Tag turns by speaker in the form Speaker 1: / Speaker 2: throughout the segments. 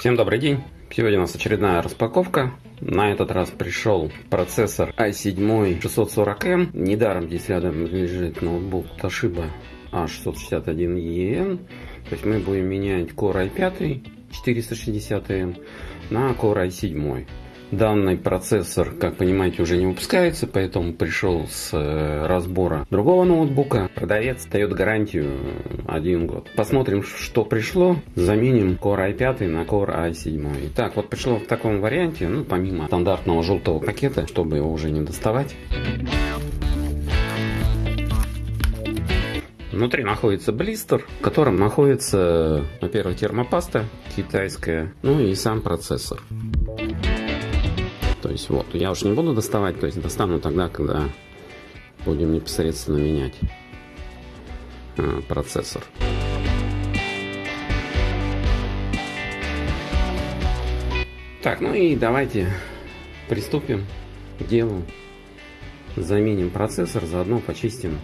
Speaker 1: Всем добрый день! Сегодня у нас очередная распаковка. На этот раз пришел процессор i7 640M. Недаром здесь рядом лежит ноутбук Toshiba A661EN. То есть мы будем менять Core i5 460M на Core i7. Данный процессор, как понимаете, уже не выпускается, поэтому пришел с э, разбора другого ноутбука. Продавец дает гарантию один год. Посмотрим, что пришло. Заменим Core i5 на Core i7. Итак, вот пришло в таком варианте, ну, помимо стандартного желтого пакета, чтобы его уже не доставать. Внутри находится блистер, в котором находится, во-первых, термопаста китайская, ну и сам процессор. То есть вот, я уж не буду доставать, то есть достану тогда, когда будем непосредственно менять э, процессор. Так, ну и давайте приступим к делу. Заменим процессор, заодно почистим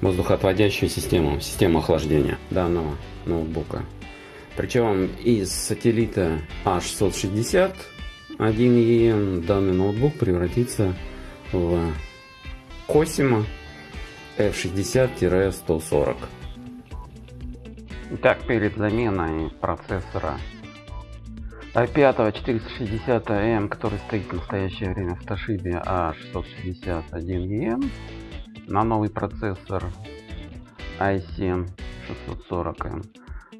Speaker 1: воздухоотводящую систему, систему охлаждения данного ноутбука. Причем из сателлита A660 1 данный ноутбук превратится в Cosimo F60-140. Итак, перед заменой процессора i5 460M, который стоит в настоящее время в Toshiba A661EM, на новый процессор i7 640M.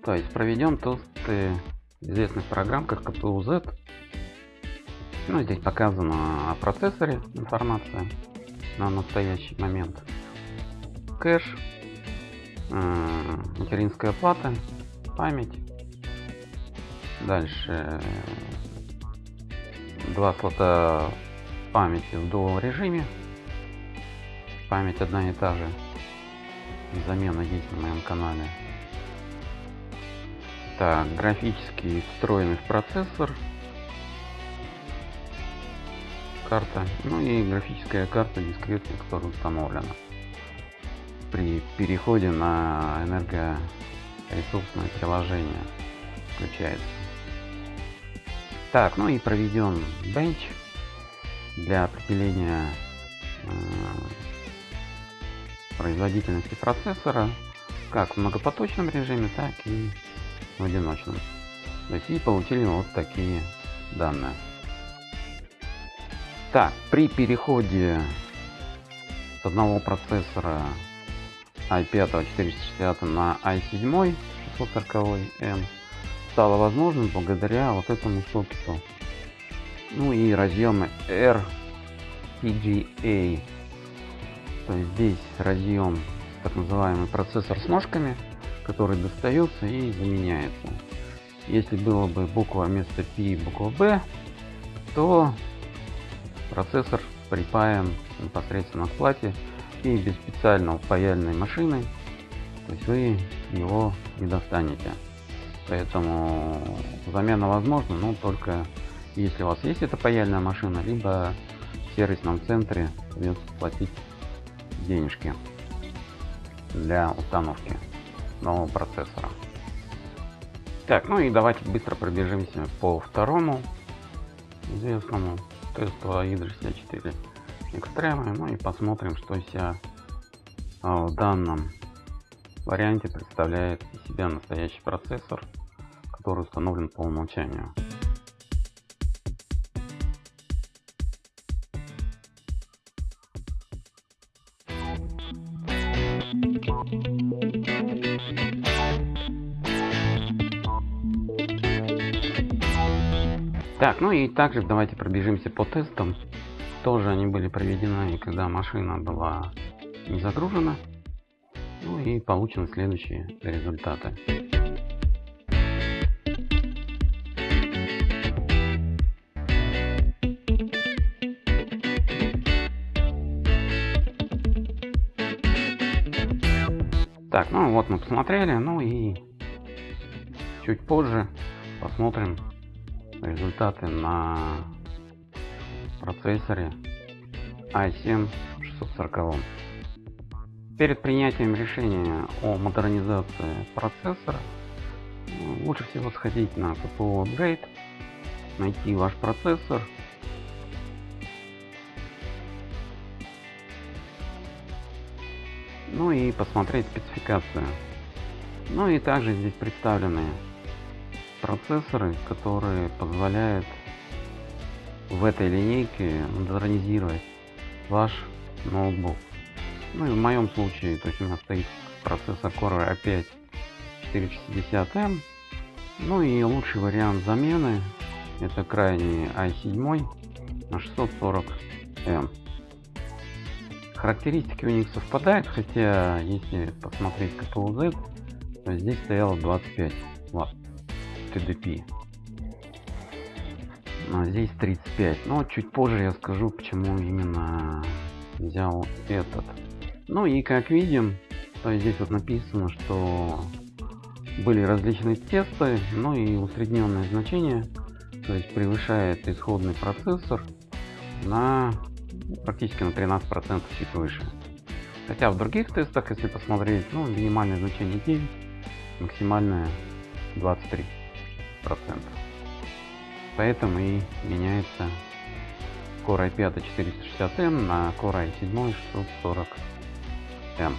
Speaker 1: То есть проведем тесты известных программ, как CPU-Z ну, здесь показано о процессоре информация на настоящий момент. Кэш, э, материнская плата, память. Дальше два слота памяти в dual режиме. Память одна и та же. Замена есть на моем канале. Так, графически встроенный в процессор карта, ну и графическая карта дискретная, которая установлена при переходе на энергоресурсное приложение включается. Так, ну и проведем бенч для определения э, производительности процессора как в многопоточном режиме, так и в одиночном. То есть и получили вот такие данные. Так, при переходе с одного процессора i5 460 на i7 640M стало возможным благодаря вот этому сокету. Ну и разъемы RPGA. То есть здесь разъем так называемый процессор с ножками, который достается и заменяется. Если было бы буква вместо P буква B, то Процессор припаен непосредственно к плате и без специального паяльной машины, то есть вы его не достанете. Поэтому замена возможна, но только если у вас есть эта паяльная машина, либо в сервисном центре придется платить денежки для установки нового процессора. Так, ну и давайте быстро пробежимся по второму известному Tesla Hydra 64 Extreme. Ну и посмотрим, что себя а, в данном варианте представляет из себя настоящий процессор, который установлен по умолчанию. Так, ну и также давайте пробежимся по тестам. Тоже они были проведены, когда машина была не загружена. Ну и получены следующие результаты. Так, ну вот мы посмотрели, ну и чуть позже посмотрим результаты на процессоре i7 640. Перед принятием решения о модернизации процессора лучше всего сходить на CPU Upgrade, найти ваш процессор, ну и посмотреть спецификацию. Ну и также здесь представлены процессоры, которые позволяют в этой линейке модернизировать ваш ноутбук. Ну и в моем случае, то есть у меня стоит процессор Core i5 460M. Ну и лучший вариант замены это крайний i7 на 640M. Характеристики у них совпадают, хотя если посмотреть КПУ Z, то здесь стояло 25 Вт TDP. А здесь 35. Но чуть позже я скажу, почему именно взял этот. Ну и как видим, то здесь вот написано, что были различные тесты, ну и усредненное значение, то есть превышает исходный процессор на практически на 13 процентов чуть выше хотя в других тестах если посмотреть ну минимальное значение 9 максимальное 23 процентов. Поэтому и меняется Core i5 460M на Core i7 640M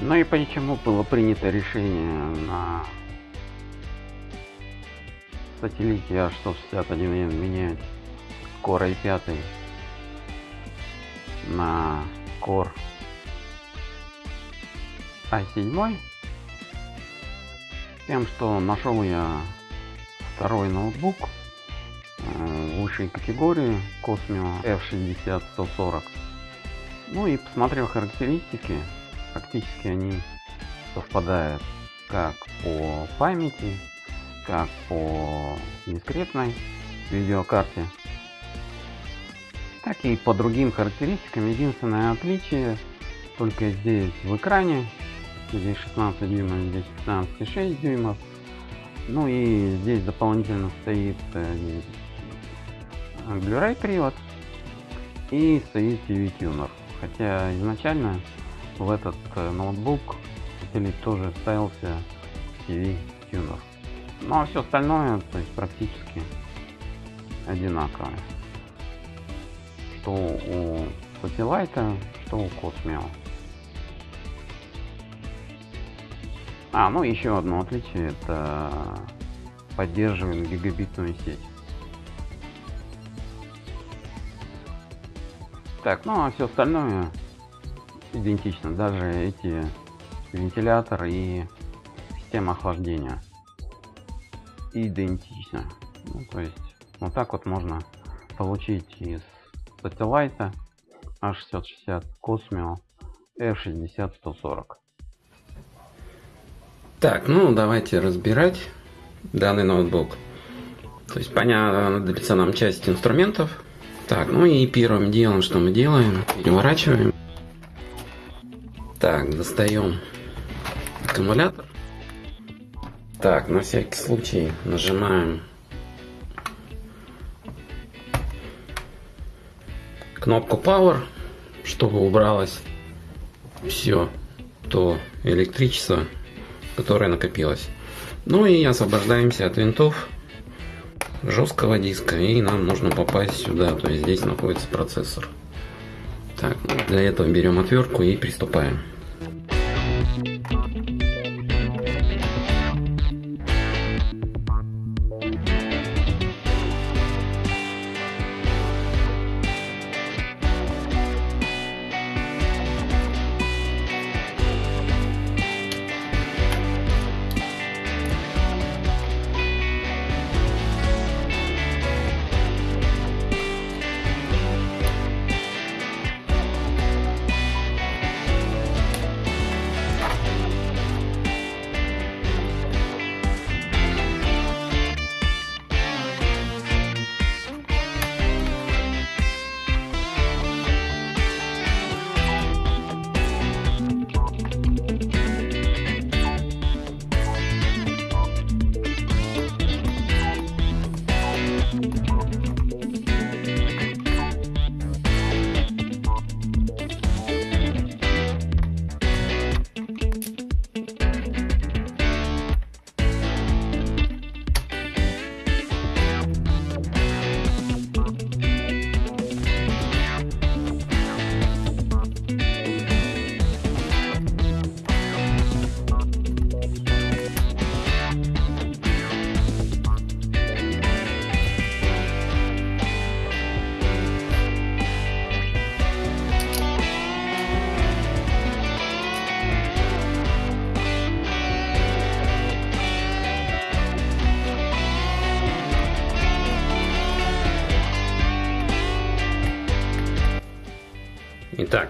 Speaker 1: ну и почему было принято решение на сателлите A661N менять Core i5 на Core i7 тем что нашел я второй ноутбук э, высшей категории Cosmio F60 140 ну и посмотрел характеристики практически они совпадают как по памяти как по дискретной видеокарте так и по другим характеристикам. Единственное отличие только здесь в экране. Здесь 16 дюймов, здесь 15,6 дюймов. Ну и здесь дополнительно стоит э, Blu-ray привод и стоит TV тюнер. Хотя изначально в этот э, ноутбук или тоже ставился TV тюнер. Ну а все остальное то есть практически одинаковое что у Satellite, что у Cosmio. А, ну еще одно отличие, это поддерживаем гигабитную сеть. Так, ну а все остальное идентично, даже эти вентилятор и система охлаждения идентично. Ну, то есть вот так вот можно получить из Satellite A660 Cosmio F60 140. Так, ну давайте разбирать данный ноутбук. То есть понадобится нам часть инструментов. Так, ну и первым делом, что мы делаем, переворачиваем. Так, достаем аккумулятор. Так, на всякий случай нажимаем кнопку Power, чтобы убралось все то электричество, которое накопилось. Ну и освобождаемся от винтов жесткого диска и нам нужно попасть сюда, то есть здесь находится процессор. Так, для этого берем отвертку и приступаем.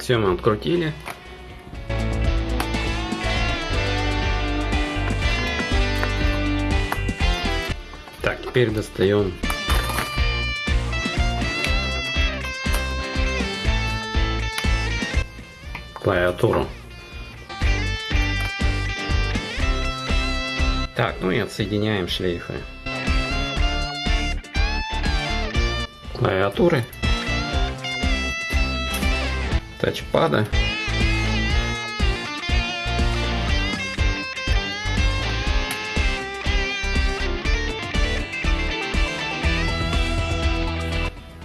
Speaker 2: Итак, все мы открутили. Так, теперь достаем клавиатуру. Так, ну и отсоединяем шлейфы клавиатуры, тачпада.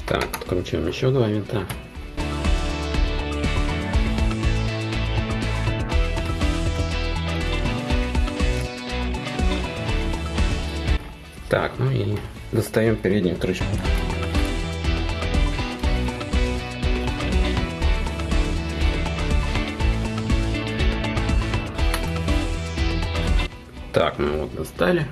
Speaker 2: Так, откручиваем еще два винта. Так, ну и достаем переднюю крышку. Так, мы вот достали.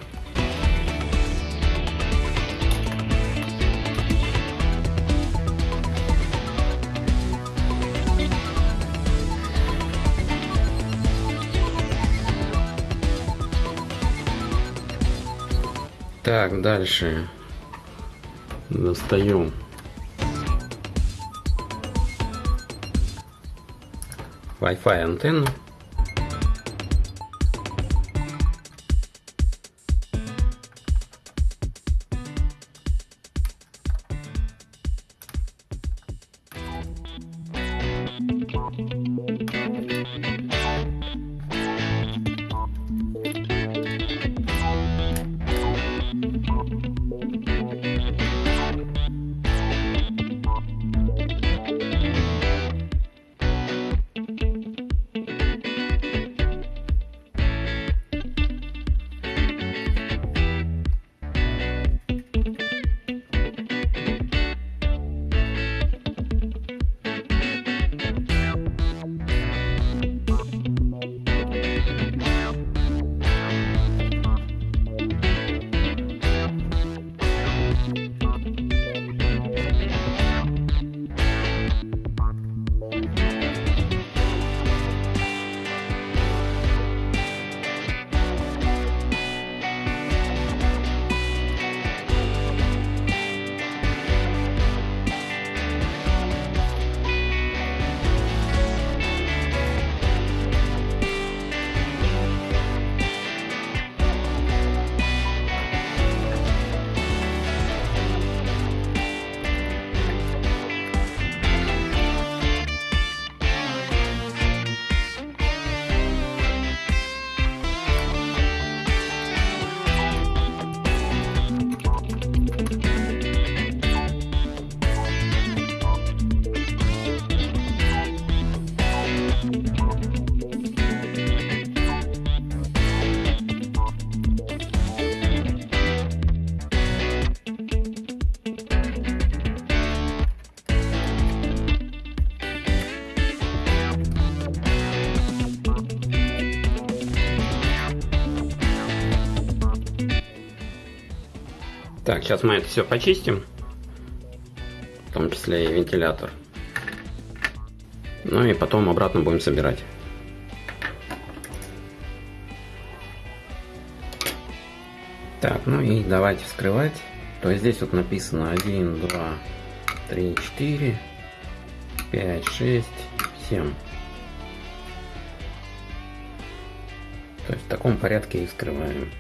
Speaker 2: Так, дальше достаем Wi-Fi антенну. Так, сейчас мы это все почистим, в том числе и вентилятор. Ну и потом обратно будем собирать. Так, ну и давайте вскрывать. То есть здесь вот написано 1, 2, 3, 4, 5, 6, 7. То есть в таком порядке и вскрываем.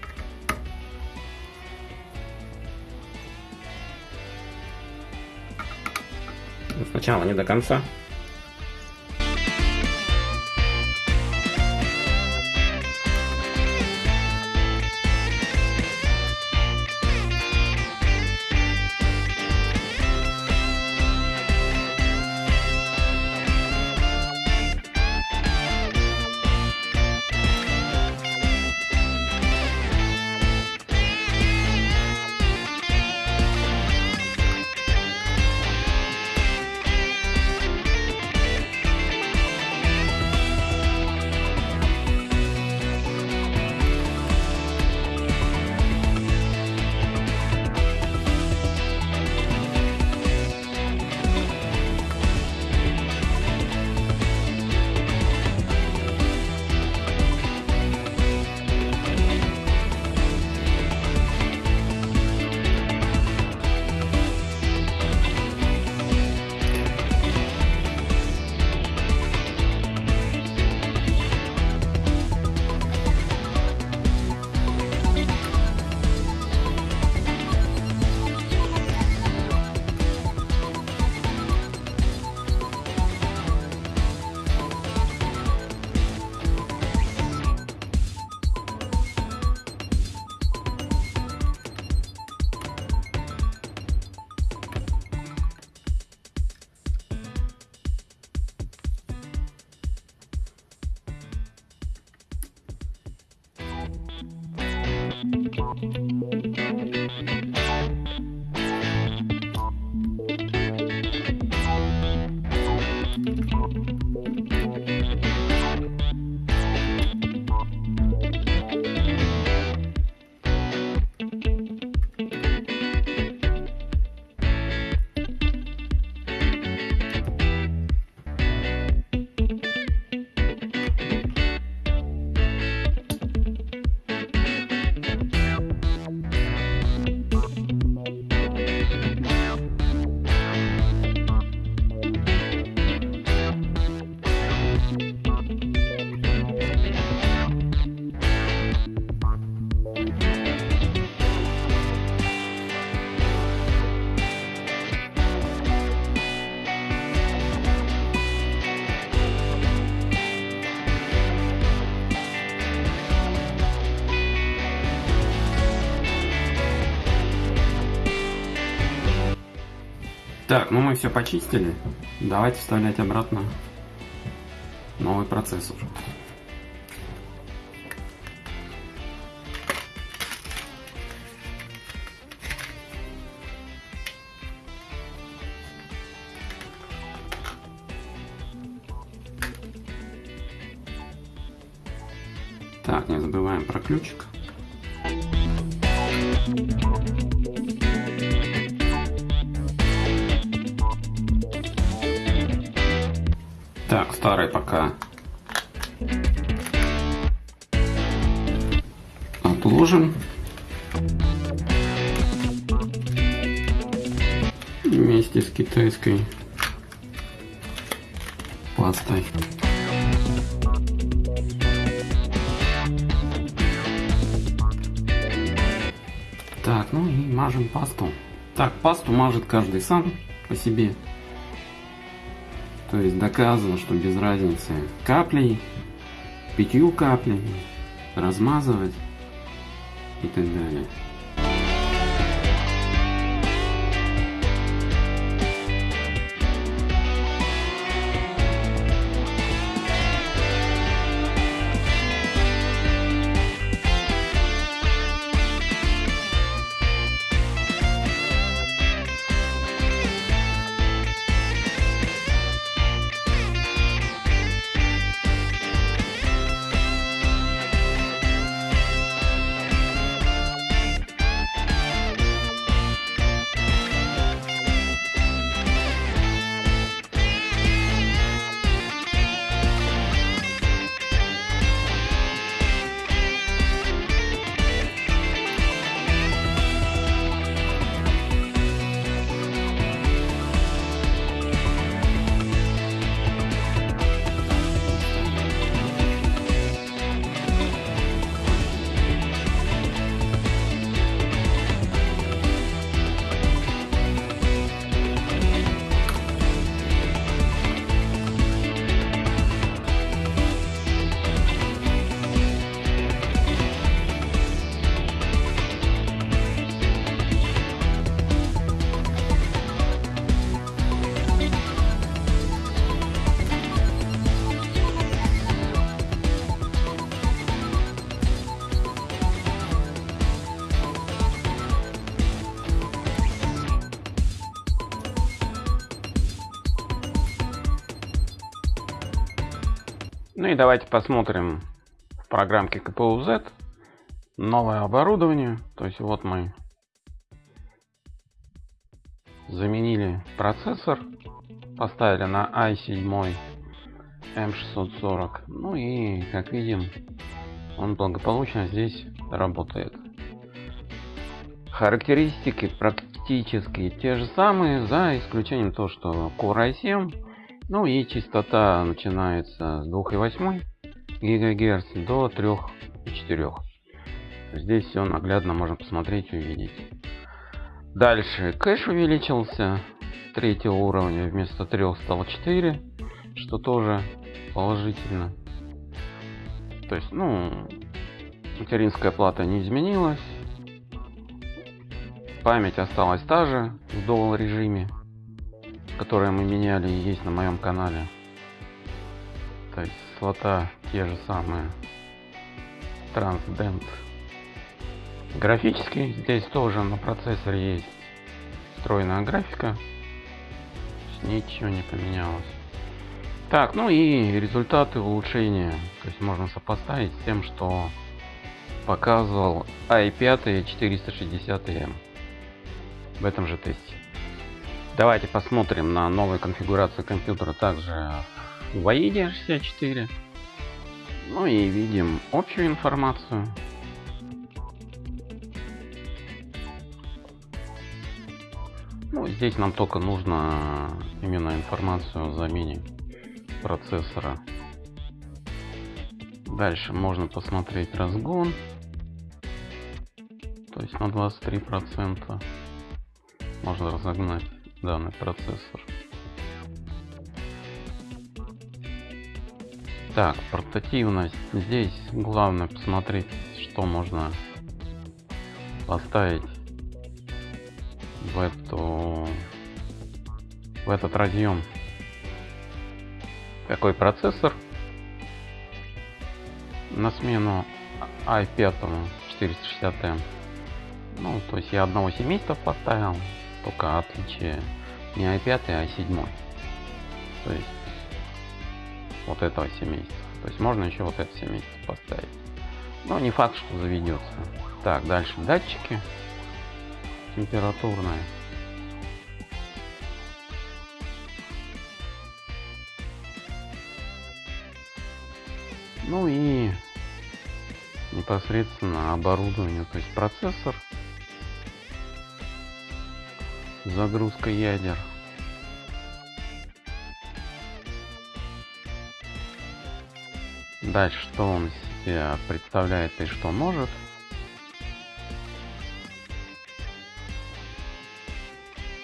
Speaker 2: Сначала не до конца. Так, ну мы все почистили. Давайте вставлять обратно новый процессор. Так, ну и мажем пасту. Так, пасту мажет каждый сам по себе. То есть доказано, что без разницы каплей, пятью каплями, размазывать и так далее.
Speaker 1: Ну и давайте посмотрим в программке KPU-Z новое оборудование. То есть вот мы заменили процессор, поставили на i7 M640. Ну и как видим, он благополучно здесь работает. Характеристики практически те же самые, за исключением того, что Core i7 ну и частота начинается с 2,8 ГГц до 3,4. Здесь все наглядно можно посмотреть и увидеть. Дальше кэш увеличился третьего уровня вместо 3 стало 4, что тоже положительно. То есть, ну, материнская плата не изменилась. Память осталась та же в доллар режиме которые мы меняли и есть на моем канале. То есть слота те же самые. Transdent Графический, здесь тоже на процессоре есть встроенная графика. Ничего не поменялось. Так, ну и результаты улучшения. То есть можно сопоставить с тем, что показывал i5 460M в этом же тесте. Давайте посмотрим на новую конфигурацию компьютера также в AIDE 64. Ну и видим общую информацию. Ну, здесь нам только нужно именно информацию о замене процессора. Дальше можно посмотреть разгон. То есть на 23% можно разогнать данный процессор. Так, портативность. Здесь главное посмотреть, что можно поставить в эту в этот разъем. Какой процессор на смену i5 460M. Ну, то есть я одного семейства поставил, только отличие не i5, а i7. То есть вот этого семейства. То есть можно еще вот это семейство поставить. Но не факт, что заведется. Так, дальше датчики температурные. Ну и непосредственно оборудование, то есть процессор, загрузка ядер. Дальше, что он себя представляет и что может.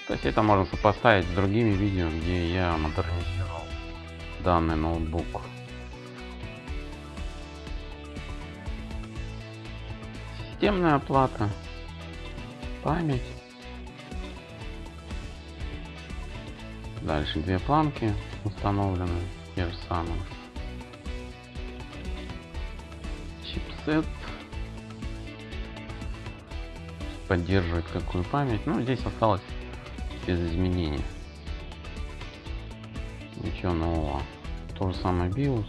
Speaker 1: То есть это можно сопоставить с другими видео, где я модернизировал данный ноутбук. Системная оплата, память. Дальше две планки установлены, те же самые. Чипсет. Поддерживает какую память. Ну, здесь осталось без изменений. Ничего нового. То же самое BIOS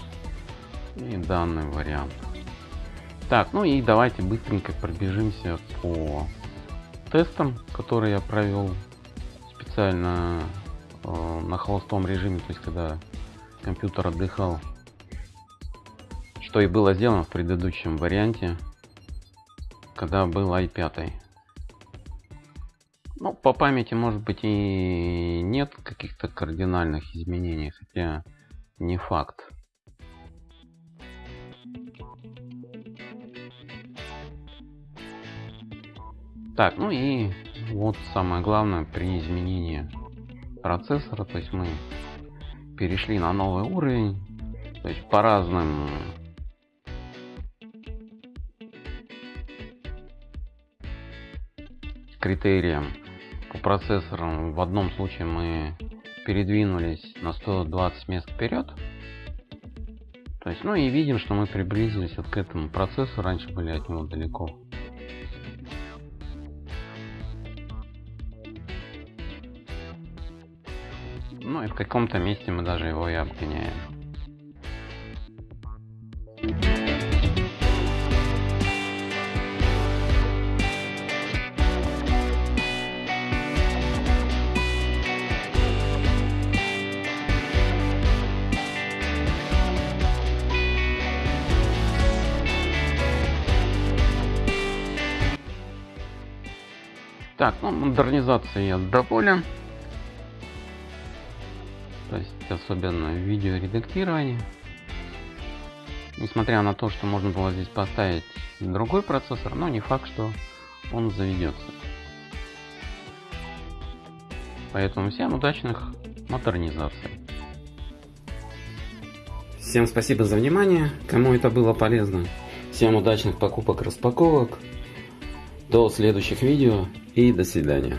Speaker 1: и данный вариант. Так, ну и давайте быстренько пробежимся по тестам, которые я провел специально на холостом режиме, то есть когда компьютер отдыхал. Что и было сделано в предыдущем варианте, когда был i5. Ну, по памяти, может быть, и нет каких-то кардинальных изменений, хотя не факт. Так, ну и вот самое главное при изменении процессора, то есть мы перешли на новый уровень, то есть по разным критериям по процессорам. В одном случае мы передвинулись на 120 мест вперед. То есть ну и видим что мы приблизились вот к этому процессу раньше были от него далеко И в каком-то месте мы даже его и обгоняем. Так, ну модернизация я доволен особенно в. Несмотря на то, что можно было здесь поставить другой процессор, но не факт, что он заведется. Поэтому всем удачных модернизаций.
Speaker 2: Всем спасибо за внимание, кому это было полезно. Всем удачных покупок, распаковок. До следующих видео и до свидания.